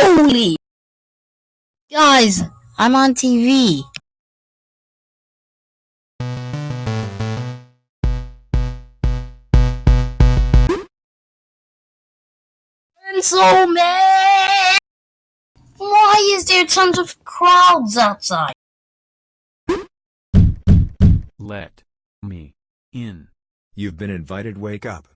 Holy! Guys, I'm on TV. and so mad Why is there tons of crowds outside? Let me in. You've been invited. Wake up.